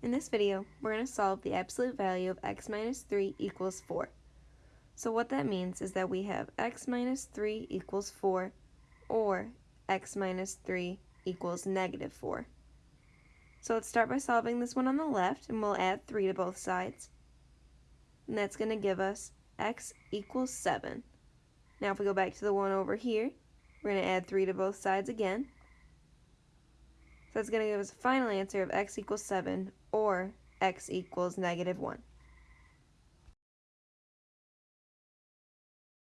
In this video, we're going to solve the absolute value of x minus 3 equals 4. So what that means is that we have x minus 3 equals 4 or x minus 3 equals negative 4. So let's start by solving this one on the left and we'll add 3 to both sides. And that's going to give us x equals 7. Now if we go back to the one over here, we're going to add 3 to both sides again. That's going to give us a final answer of x equals 7 or x equals negative 1.